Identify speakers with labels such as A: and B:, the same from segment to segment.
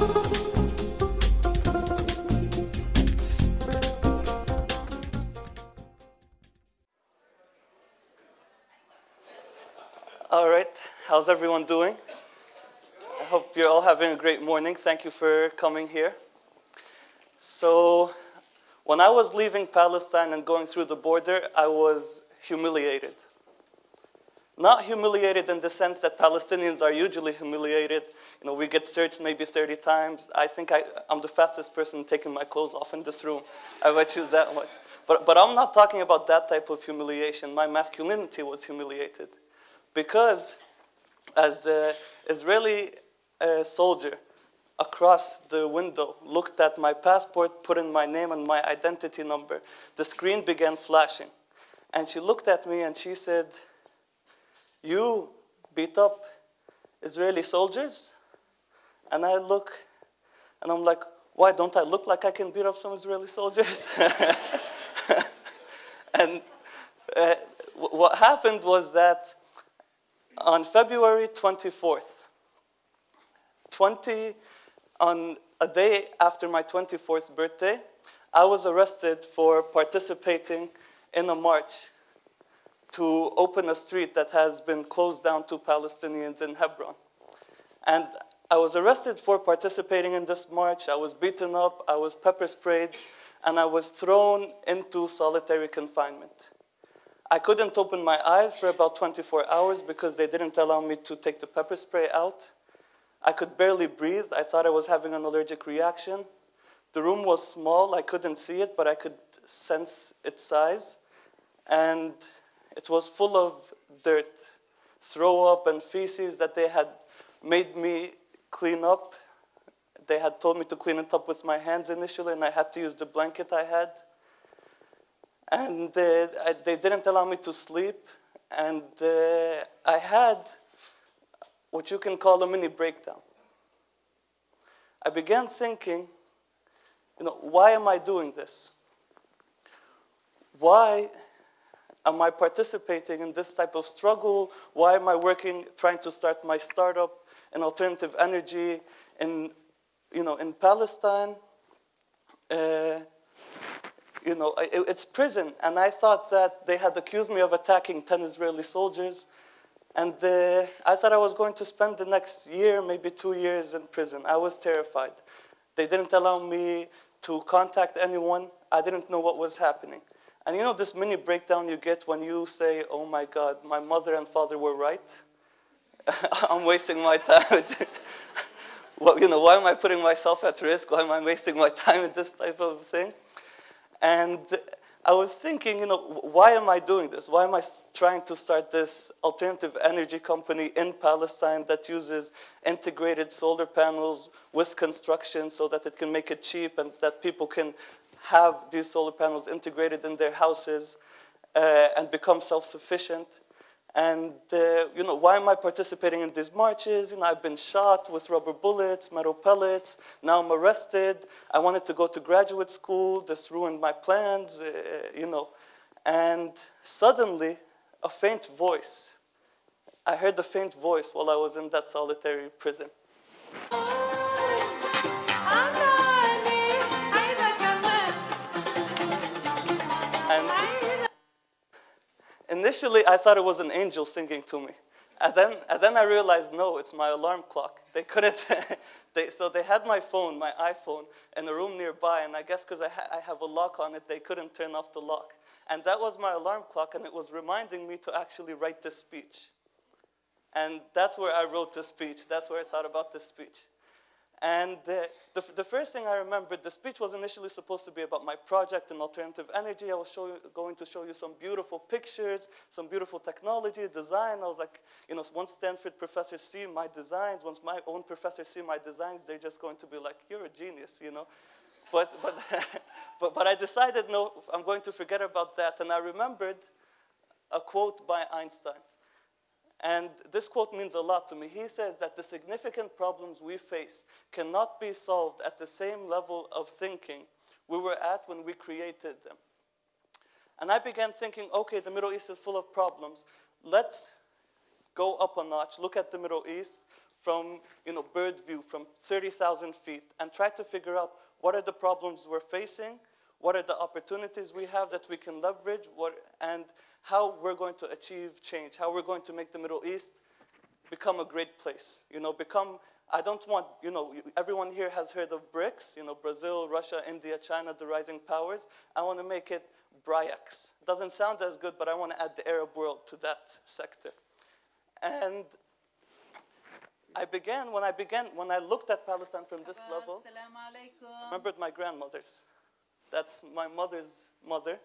A: All right, how's everyone doing? I hope you're all having a great morning. Thank you for coming here. So, when I was leaving Palestine and going through the border, I was humiliated. Not humiliated in the sense that Palestinians are usually humiliated. You know, we get searched maybe 30 times. I think I, am the fastest person taking my clothes off in this room. I bet you that much. But, but I'm not talking about that type of humiliation. My masculinity was humiliated. Because as the Israeli uh, soldier across the window looked at my passport, put in my name and my identity number, the screen began flashing. And she looked at me and she said, you beat up Israeli soldiers? And I look and I'm like, why don't I look like I can beat up some Israeli soldiers? and uh, what happened was that on February 24th, 20, on a day after my 24th birthday, I was arrested for participating in a march to open a street that has been closed down to Palestinians in Hebron. And I was arrested for participating in this march. I was beaten up, I was pepper sprayed, and I was thrown into solitary confinement. I couldn't open my eyes for about 24 hours because they didn't allow me to take the pepper spray out. I could barely breathe. I thought I was having an allergic reaction. The room was small. I couldn't see it, but I could sense its size. And it was full of dirt, throw up and feces that they had made me clean up. They had told me to clean it up with my hands initially, and I had to use the blanket I had. And uh, I, they didn't allow me to sleep. And uh, I had what you can call a mini breakdown. I began thinking, you know, why am I doing this? Why am I participating in this type of struggle? Why am I working, trying to start my startup in alternative energy in, you know, in Palestine? Uh, you know, it, it's prison. And I thought that they had accused me of attacking 10 Israeli soldiers. And uh, I thought I was going to spend the next year, maybe two years in prison. I was terrified. They didn't allow me to contact anyone. I didn't know what was happening. And you know this mini breakdown you get when you say, oh my God, my mother and father were right? I'm wasting my time. well, you know, why am I putting myself at risk? Why am I wasting my time in this type of thing? And I was thinking, you know, why am I doing this? Why am I trying to start this alternative energy company in Palestine that uses integrated solar panels with construction so that it can make it cheap and that people can have these solar panels integrated in their houses uh, and become self-sufficient? And, uh, you know, why am I participating in these marches? You know, I've been shot with rubber bullets, metal pellets. Now I'm arrested. I wanted to go to graduate school. This ruined my plans, uh, you know. And suddenly, a faint voice. I heard a faint voice while I was in that solitary prison. Initially, I thought it was an angel singing to me. And then, and then I realized, no, it's my alarm clock. They couldn't, they, so they had my phone, my iPhone, in a room nearby, and I guess because I, ha I have a lock on it, they couldn't turn off the lock. And that was my alarm clock, and it was reminding me to actually write this speech. And that's where I wrote this speech. That's where I thought about this speech. And the, the, the, first thing I remembered, the speech was initially supposed to be about my project in alternative energy. I was show, going to show you some beautiful pictures, some beautiful technology, design. I was like, you know, once Stanford professors see my designs, once my own professors see my designs, they're just going to be like, you're a genius, you know. But, but, but, but I decided, no, I'm going to forget about that. And I remembered a quote by Einstein. And this quote means a lot to me. He says that the significant problems we face cannot be solved at the same level of thinking we were at when we created them. And I began thinking, okay, the Middle East is full of problems. Let's go up a notch, look at the Middle East from you know, bird view from 30,000 feet and try to figure out what are the problems we're facing, what are the opportunities we have that we can leverage, what, and how we're going to achieve change, how we're going to make the Middle East become a great place. You know, become, I don't want, you know, everyone here has heard of BRICS, you know, Brazil, Russia, India, China, the rising powers. I want to make it BRIACS. Doesn't sound as good, but I want to add the Arab world to that sector. And I began, when I began, when I looked at Palestine from this level,
B: I
A: remembered my grandmothers. That's my mother's mother.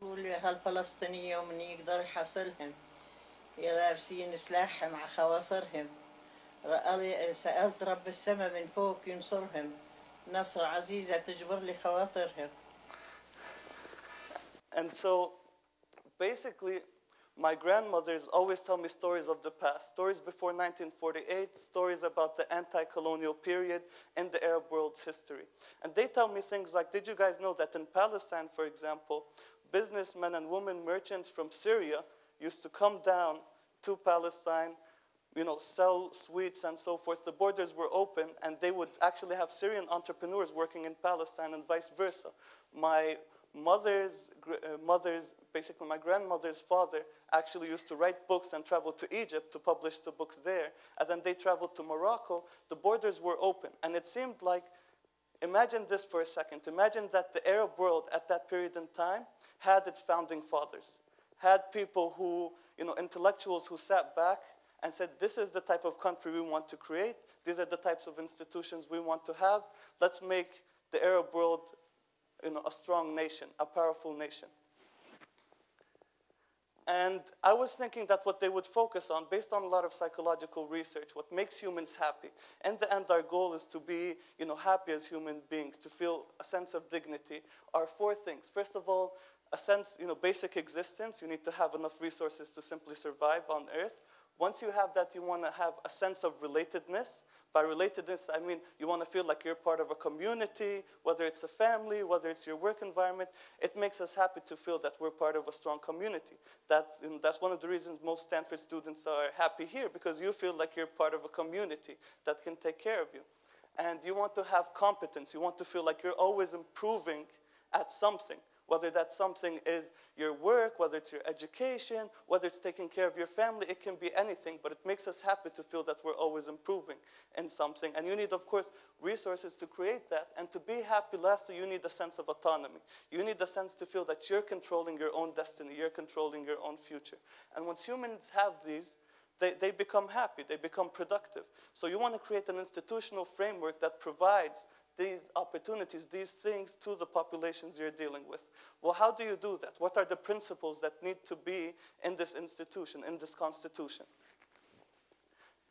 C: بقول هالفلسطينية ومن يقدر يحصلهم يا لابسين سلاح مع خواصرهم رأى- سألت رب السماء من فوق ينصرهم نصر عزيزة تجبر لي خواطرهم
A: And so basically, my grandmothers always tell me stories of the past, stories before 1948, stories about the anti-colonial period in the Arab world's history. And they tell me things like, did you guys know that in Palestine, for example, businessmen and women merchants from Syria used to come down to Palestine, you know, sell sweets and so forth. The borders were open and they would actually have Syrian entrepreneurs working in Palestine and vice versa. My mother's, uh, mother's, basically my grandmother's father actually used to write books and travel to Egypt to publish the books there. And then they traveled to Morocco. The borders were open. And it seemed like, imagine this for a second. Imagine that the Arab world at that period in time had its founding fathers, had people who, you know, intellectuals who sat back and said, this is the type of country we want to create. These are the types of institutions we want to have. Let's make the Arab world you know, a strong nation, a powerful nation. And I was thinking that what they would focus on, based on a lot of psychological research, what makes humans happy. In the end, our goal is to be you know, happy as human beings, to feel a sense of dignity, are four things. First of all, a sense, you know, basic existence. You need to have enough resources to simply survive on Earth. Once you have that, you want to have a sense of relatedness. By relatedness, I mean you want to feel like you're part of a community, whether it's a family, whether it's your work environment. It makes us happy to feel that we're part of a strong community. That's, that's one of the reasons most Stanford students are happy here, because you feel like you're part of a community that can take care of you. And you want to have competence. You want to feel like you're always improving at something whether that something is your work, whether it's your education, whether it's taking care of your family, it can be anything, but it makes us happy to feel that we're always improving in something. And you need, of course, resources to create that. And to be happy, lastly, you need a sense of autonomy. You need a sense to feel that you're controlling your own destiny, you're controlling your own future. And once humans have these, they, they become happy, they become productive. So you want to create an institutional framework that provides these opportunities, these things to the populations you're dealing with. Well, how do you do that? What are the principles that need to be in this institution, in this constitution?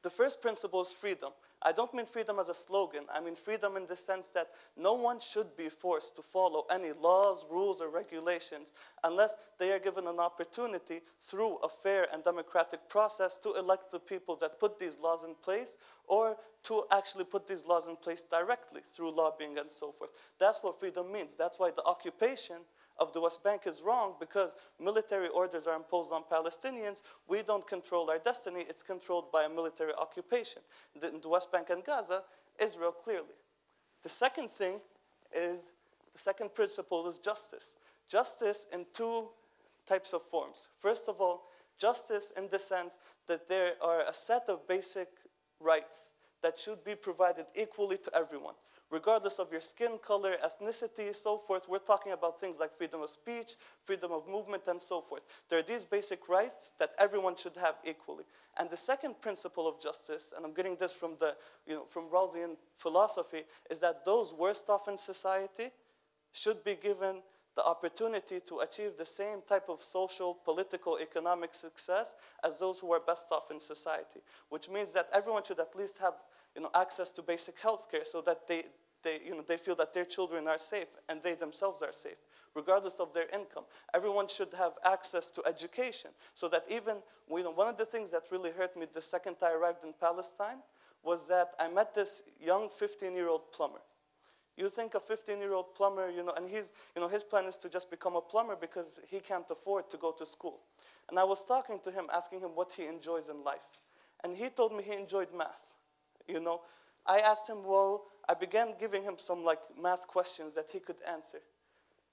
A: The first principle is freedom. I don't mean freedom as a slogan. I mean freedom in the sense that no one should be forced to follow any laws, rules, or regulations unless they are given an opportunity through a fair and democratic process to elect the people that put these laws in place or to actually put these laws in place directly through lobbying and so forth. That's what freedom means. That's why the occupation of the West Bank is wrong because military orders are imposed on Palestinians. We don't control our destiny, it's controlled by a military occupation. The- In the West Bank and Gaza, Israel clearly. The second thing is the second principle is justice. Justice in two types of forms. First of all, justice in the sense that there are a set of basic rights that should be provided equally to everyone regardless of your skin color, ethnicity, so forth. We're talking about things like freedom of speech, freedom of movement, and so forth. There are these basic rights that everyone should have equally. And the second principle of justice, and I'm getting this from the, you know, from Rawlsian philosophy, is that those worst off in society should be given the opportunity to achieve the same type of social, political, economic success as those who are best off in society. Which means that everyone should at least have you know, access to basic health care so that they, they, you know, they feel that their children are safe and they themselves are safe, regardless of their income. Everyone should have access to education so that even, you know, one of the things that really hurt me the second I arrived in Palestine was that I met this young 15-year-old plumber. You think a 15-year-old plumber, you know, and he's, you know, his plan is to just become a plumber because he can't afford to go to school. And I was talking to him, asking him what he enjoys in life. and he told me he enjoyed math. You know, I asked him, well, I began giving him some like math questions that he could answer.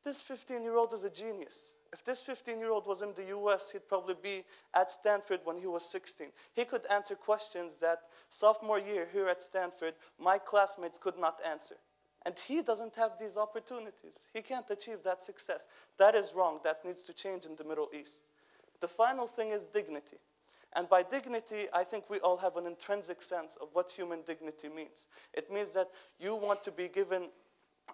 A: This 15 year old is a genius. If this 15 year old was in the US, he'd probably be at Stanford when he was 16. He could answer questions that sophomore year here at Stanford, my classmates could not answer. And he doesn't have these opportunities. He can't achieve that success. That is wrong. That needs to change in the Middle East. The final thing is dignity. And by dignity, I think we all have an intrinsic sense of what human dignity means. It means that you want to be given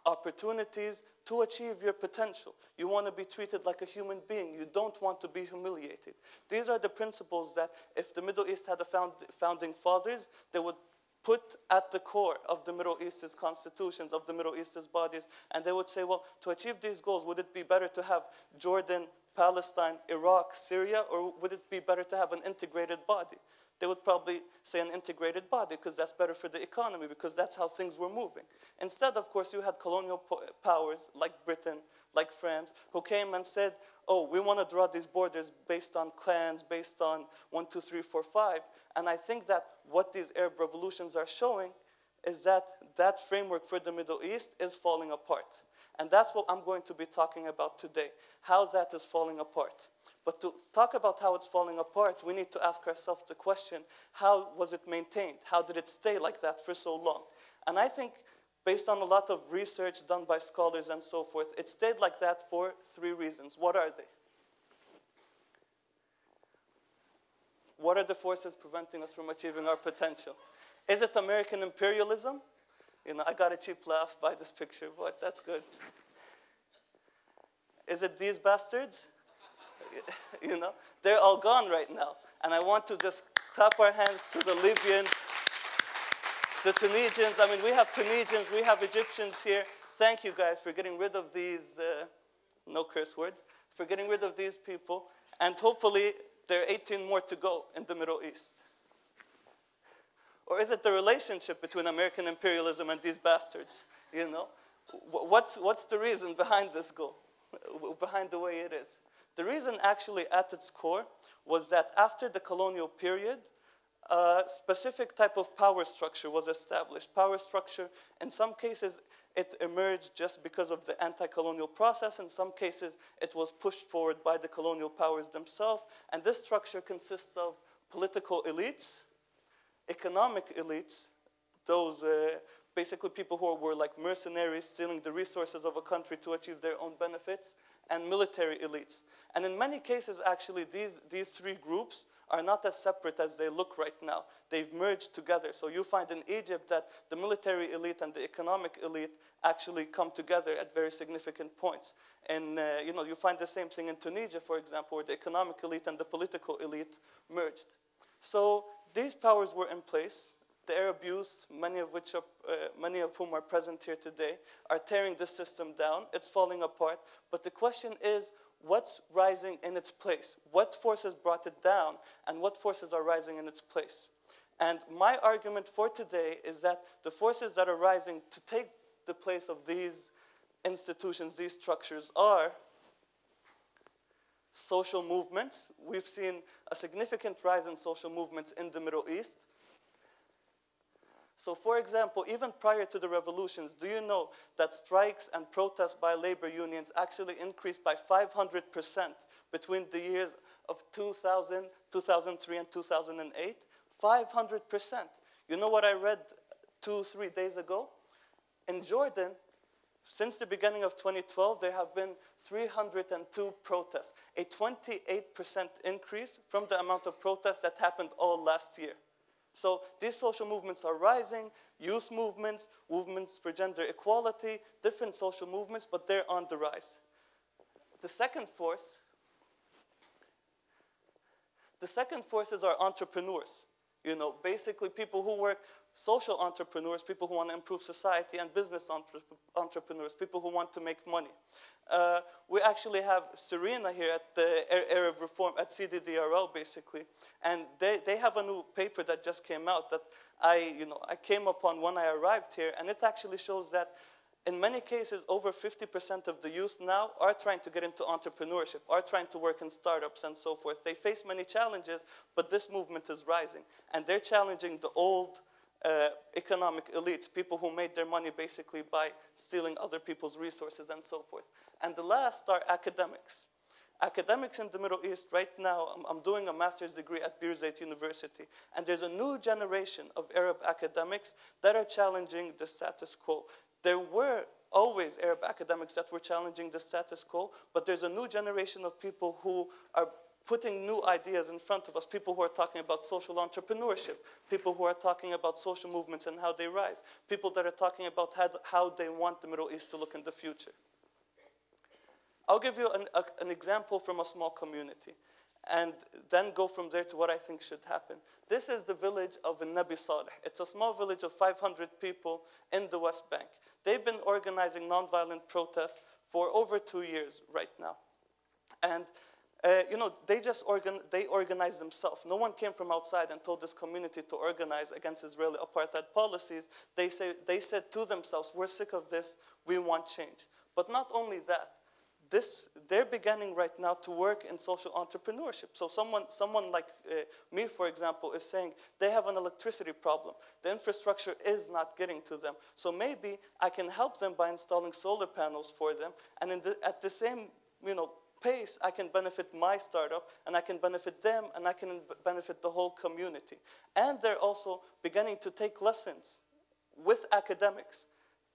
A: opportunities to achieve your potential. You want to be treated like a human being. You don't want to be humiliated. These are the principles that if the Middle East had a found, founding fathers, they would put at the core of the Middle East's constitutions, of the Middle East's bodies, and they would say, well, to achieve these goals, would it be better to have Jordan, Palestine, Iraq, Syria, or would it be better to have an integrated body? They would probably say an integrated body because that's better for the economy because that's how things were moving. Instead, of course, you had colonial powers like Britain, like France, who came and said, oh, we want to draw these borders based on clans, based on one, two, three, four, five. And I think that what these Arab revolutions are showing is that that framework for the Middle East is falling apart. And that's what I'm going to be talking about today, how that is falling apart. But to talk about how it's falling apart, we need to ask ourselves the question, how was it maintained? How did it stay like that for so long? And I think based on a lot of research done by scholars and so forth, it stayed like that for three reasons. What are they? What are the forces preventing us from achieving our potential? Is it American imperialism? You know, I got a cheap laugh by this picture, but that's good. Is it these bastards? you know, they're all gone right now. And I want to just clap our hands to the Libyans, the Tunisians. I mean, we have Tunisians, we have Egyptians here. Thank you guys for getting rid of these, uh, no curse words, for getting rid of these people. And hopefully, there are 18 more to go in the Middle East. Or is it the relationship between American imperialism and these bastards? You know, what's, what's the reason behind this goal, behind the way it is? The reason actually at its core was that after the colonial period, a specific type of power structure was established. Power structure, in some cases, it emerged just because of the anti-colonial process. In some cases, it was pushed forward by the colonial powers themselves. And this structure consists of political elites, economic elites, those uh, basically people who were like mercenaries stealing the resources of a country to achieve their own benefits, and military elites. And in many cases, actually, these, these three groups are not as separate as they look right now. They've merged together. So you find in Egypt that the military elite and the economic elite actually come together at very significant points. And uh, you know, you find the same thing in Tunisia, for example, where the economic elite and the political elite merged. So these powers were in place. The Arab youth, many of which are, uh, many of whom are present here today, are tearing this system down. It's falling apart. But the question is, what's rising in its place? What forces brought it down, and what forces are rising in its place? And my argument for today is that the forces that are rising to take the place of these institutions, these structures, are social movements. We've seen a significant rise in social movements in the Middle East. So for example, even prior to the revolutions, do you know that strikes and protests by labor unions actually increased by 500% between the years of 2000, 2003, and 2008? 500%. You know what I read two, three days ago? In Jordan, since the beginning of 2012, there have been 302 protests, a 28% increase from the amount of protests that happened all last year. So these social movements are rising, youth movements, movements for gender equality, different social movements, but they're on the rise. The second force, the second force is our entrepreneurs. You know, basically people who work, social entrepreneurs, people who want to improve society, and business entre entrepreneurs, people who want to make money. Uh, we actually have Serena here at the Arab Reform, at CDDRL basically, and they, they have a new paper that just came out that I, you know, I came upon when I arrived here, and it actually shows that in many cases, over 50% of the youth now are trying to get into entrepreneurship, are trying to work in startups and so forth. They face many challenges, but this movement is rising. And they're challenging the old uh, economic elites, people who made their money basically by stealing other people's resources and so forth. And the last are academics. Academics in the Middle East, right now, I'm, I'm doing a master's degree at Birzeit University, and there's a new generation of Arab academics that are challenging the status quo. There were always Arab academics that were challenging the status quo, but there's a new generation of people who are putting new ideas in front of us, people who are talking about social entrepreneurship, people who are talking about social movements and how they rise, people that are talking about how, they want the Middle East to look in the future. I'll give you an, a, an example from a small community and then go from there to what I think should happen. This is the village of Nabi Saleh. It's a small village of 500 people in the West Bank. They've been organizing nonviolent protests for over two years right now. And uh, you know, they just organ they organized themselves. No one came from outside and told this community to organize against Israeli apartheid policies. They, say, they said to themselves, we're sick of this, we want change. But not only that, this, they're beginning right now to work in social entrepreneurship. So someone, someone like uh, me, for example, is saying they have an electricity problem. The infrastructure is not getting to them. So maybe I can help them by installing solar panels for them. And the, at the same you know, pace, I can benefit my startup, and I can benefit them, and I can benefit the whole community. And they're also beginning to take lessons with academics,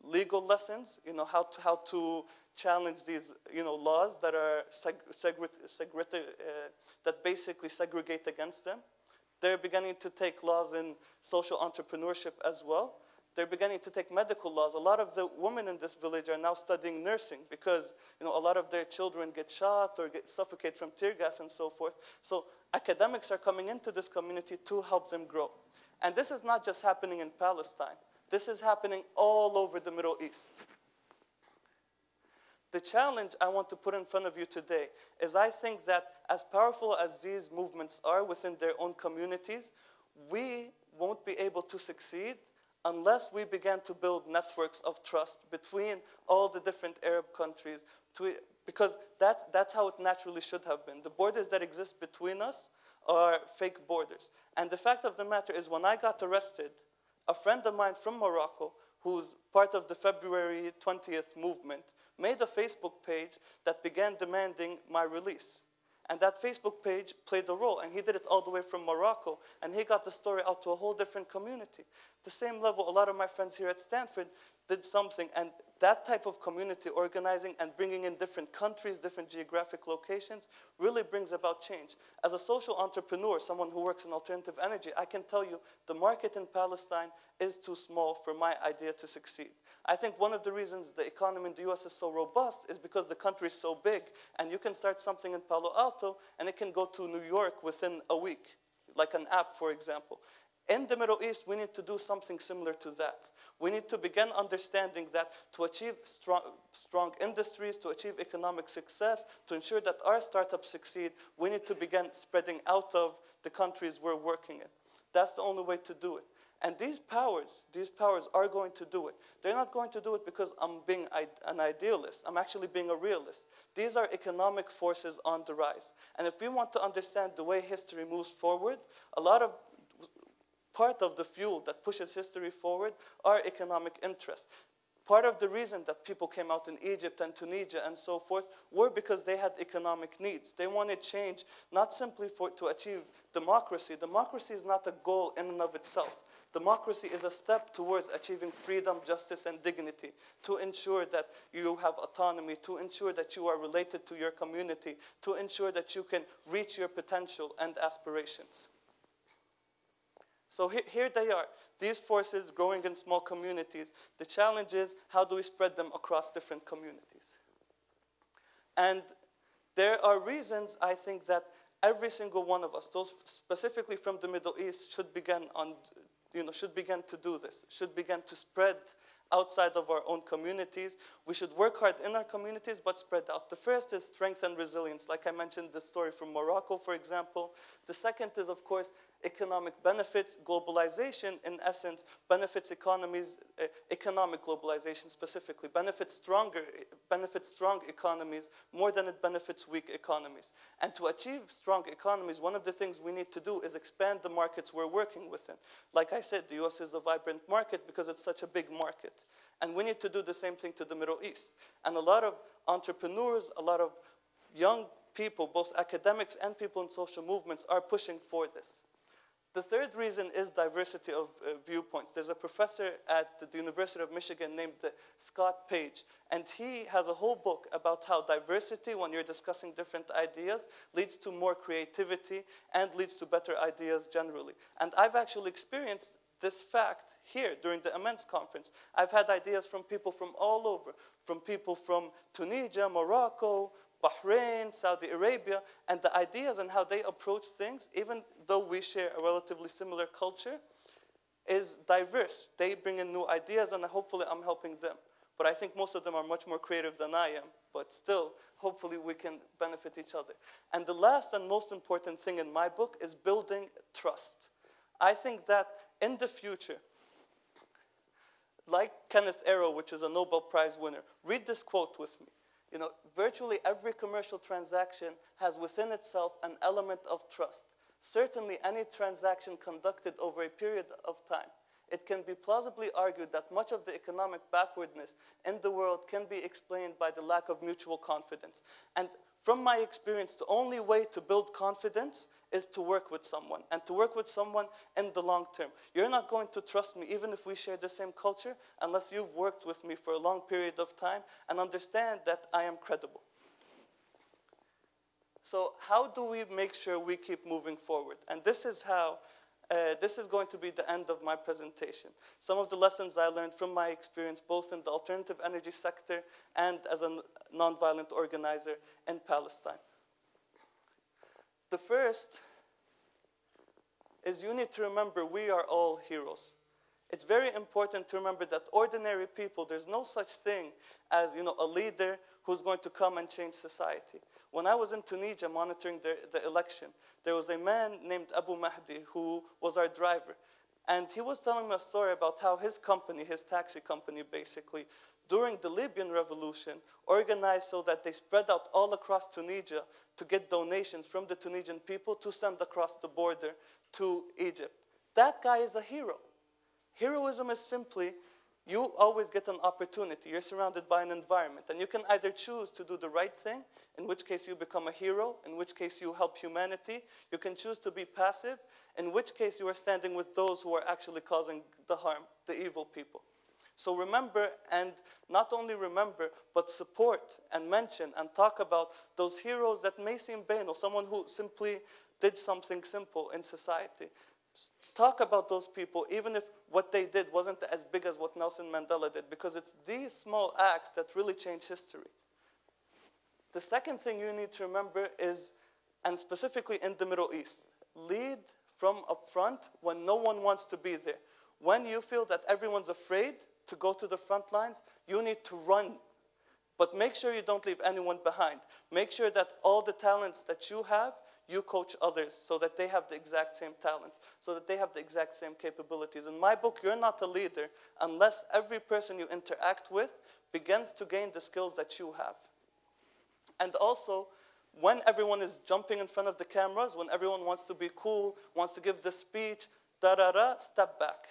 A: legal lessons, you know, how to, how to challenge these you know, laws that are seg uh, that basically segregate against them. They're beginning to take laws in social entrepreneurship as well. They're beginning to take medical laws. A lot of the women in this village are now studying nursing because you know, a lot of their children get shot or get suffocated from tear gas and so forth. So academics are coming into this community to help them grow. And this is not just happening in Palestine. This is happening all over the Middle East. The challenge I want to put in front of you today is I think that as powerful as these movements are within their own communities, we won't be able to succeed unless we began to build networks of trust between all the different Arab countries, to, because that's, that's how it naturally should have been. The borders that exist between us are fake borders. And the fact of the matter is when I got arrested, a friend of mine from Morocco, who's part of the February 20th movement, made a Facebook page that began demanding my release. And that Facebook page played a role, and he did it all the way from Morocco, and he got the story out to a whole different community. The same level, a lot of my friends here at Stanford did something, and that type of community organizing and bringing in different countries, different geographic locations, really brings about change. As a social entrepreneur, someone who works in alternative energy, I can tell you the market in Palestine is too small for my idea to succeed. I think one of the reasons the economy in the US is so robust is because the country is so big, and you can start something in Palo Alto, and it can go to New York within a week, like an app, for example. In the Middle East, we need to do something similar to that. We need to begin understanding that to achieve strong, strong industries, to achieve economic success, to ensure that our startups succeed, we need to begin spreading out of the countries we're working in. That's the only way to do it. And these powers, these powers are going to do it. They're not going to do it because I'm being an idealist. I'm actually being a realist. These are economic forces on the rise. And if we want to understand the way history moves forward, a lot of part of the fuel that pushes history forward are economic interests. Part of the reason that people came out in Egypt and Tunisia and so forth were because they had economic needs. They wanted change not simply for, to achieve democracy. Democracy is not a goal in and of itself. Democracy is a step towards achieving freedom, justice, and dignity, to ensure that you have autonomy, to ensure that you are related to your community, to ensure that you can reach your potential and aspirations. So here, they are, these forces growing in small communities. The challenge is how do we spread them across different communities? And there are reasons I think that every single one of us, those specifically from the Middle East, should begin on, you know, should begin to do this, should begin to spread outside of our own communities. We should work hard in our communities, but spread out. The first is strength and resilience. Like I mentioned the story from Morocco, for example. The second is, of course, economic benefits. Globalization, in essence, benefits economies, uh, economic globalization specifically, benefits stronger, benefits strong economies more than it benefits weak economies. And to achieve strong economies, one of the things we need to do is expand the markets we're working within. Like I said, the US is a vibrant market because it's such a big market. And we need to do the same thing to the Middle East. And a lot of entrepreneurs, a lot of young people, both academics and people in social movements, are pushing for this. The third reason is diversity of uh, viewpoints. There's a professor at the University of Michigan named uh, Scott Page, and he has a whole book about how diversity, when you're discussing different ideas, leads to more creativity and leads to better ideas generally. And I've actually experienced this fact here during the Immense conference. I've had ideas from people from all over, from people from Tunisia, Morocco, Bahrain, Saudi Arabia, and the ideas and how they approach things, even though we share a relatively similar culture, is diverse. They bring in new ideas, and hopefully I'm helping them. But I think most of them are much more creative than I am. But still, hopefully we can benefit each other. And the last and most important thing in my book is building trust. I think that in the future, like Kenneth Arrow, which is a Nobel Prize winner, read this quote with me. You know, virtually every commercial transaction has within itself an element of trust. Certainly any transaction conducted over a period of time, it can be plausibly argued that much of the economic backwardness in the world can be explained by the lack of mutual confidence. And from my experience, the only way to build confidence is to work with someone and to work with someone in the long term. You're not going to trust me even if we share the same culture unless you've worked with me for a long period of time and understand that I am credible. So how do we make sure we keep moving forward? And this is how uh, this is going to be the end of my presentation. Some of the lessons I learned from my experience both in the alternative energy sector and as a nonviolent organizer in Palestine. The first is you need to remember we are all heroes. It's very important to remember that ordinary people, there's no such thing as you know, a leader who's going to come and change society. When I was in Tunisia monitoring the, the election, there was a man named Abu Mahdi who was our driver. And he was telling me a story about how his company, his taxi company basically, during the Libyan revolution, organized so that they spread out all across Tunisia to get donations from the Tunisian people to send across the border to Egypt. That guy is a hero. Heroism is simply you always get an opportunity. You're surrounded by an environment, and you can either choose to do the right thing, in which case you become a hero, in which case you help humanity. You can choose to be passive, in which case you are standing with those who are actually causing the harm, the evil people. So remember, and not only remember, but support and mention and talk about those heroes that may seem banal, someone who simply did something simple in society. Talk about those people, even if what they did wasn't as big as what Nelson Mandela did, because it's these small acts that really change history. The second thing you need to remember is, and specifically in the Middle East, lead from up front when no one wants to be there. When you feel that everyone's afraid, to go to the front lines, you need to run. But make sure you don't leave anyone behind. Make sure that all the talents that you have, you coach others so that they have the exact same talents, so that they have the exact same capabilities. In my book, you're not a leader unless every person you interact with begins to gain the skills that you have. And also, when everyone is jumping in front of the cameras, when everyone wants to be cool, wants to give the speech, da da da, step back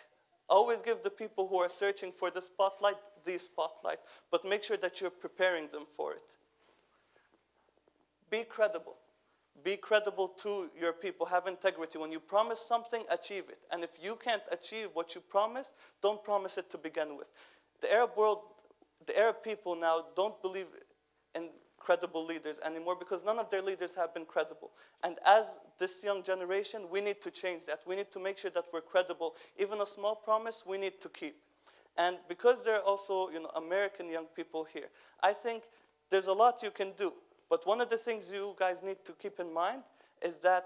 A: Always give the people who are searching for the spotlight the spotlight, but make sure that you're preparing them for it. Be credible. Be credible to your people. Have integrity. When you promise something, achieve it. And if you can't achieve what you promise, don't promise it to begin with. The Arab world, the Arab people now don't believe in credible leaders anymore because none of their leaders have been credible. And as this young generation, we need to change that. We need to make sure that we're credible. Even a small promise, we need to keep. And because there are also you know, American young people here, I think there's a lot you can do. But one of the things you guys need to keep in mind is that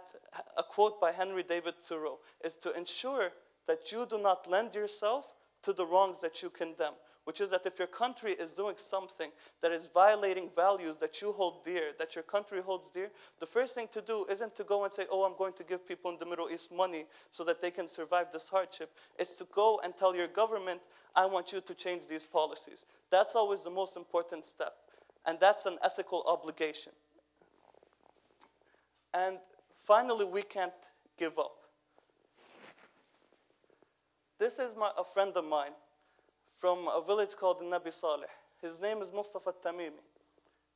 A: a quote by Henry David Thoreau is to ensure that you do not lend yourself to the wrongs that you condemn. Which is that if your country is doing something that is violating values that you hold dear, that your country holds dear, the first thing to do isn't to go and say, oh, I'm going to give people in the Middle East money so that they can survive this hardship. It's to go and tell your government, I want you to change these policies. That's always the most important step. And that's an ethical obligation. And finally, we can't give up. This is my, a friend of mine from a village called Nabi Saleh. His name is Mustafa Tamimi.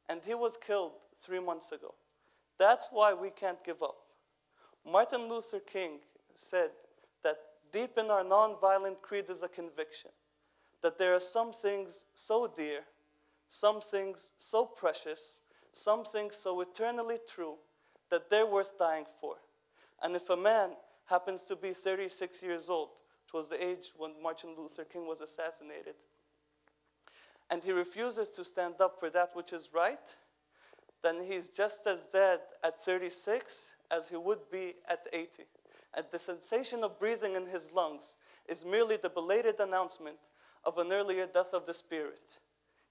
A: And he was killed three months ago. That's why we can't give up. Martin Luther King said that deep in our nonviolent creed is a conviction that there are some things so dear, some things so precious, some things so eternally true that they're worth dying for. And if a man happens to be 36 years old, which was the age when Martin Luther King was assassinated, and he refuses to stand up for that which is right, then he's just as dead at 36 as he would be at 80. And the sensation of breathing in his lungs is merely the belated announcement of an earlier death of the spirit.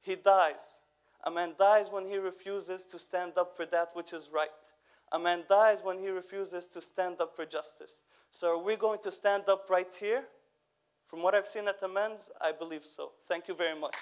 A: He dies. A man dies when he refuses to stand up for that which is right. A man dies when he refuses to stand up for justice. So, are we going to stand up right here? From what I've seen at the men's, I believe so. Thank you very much.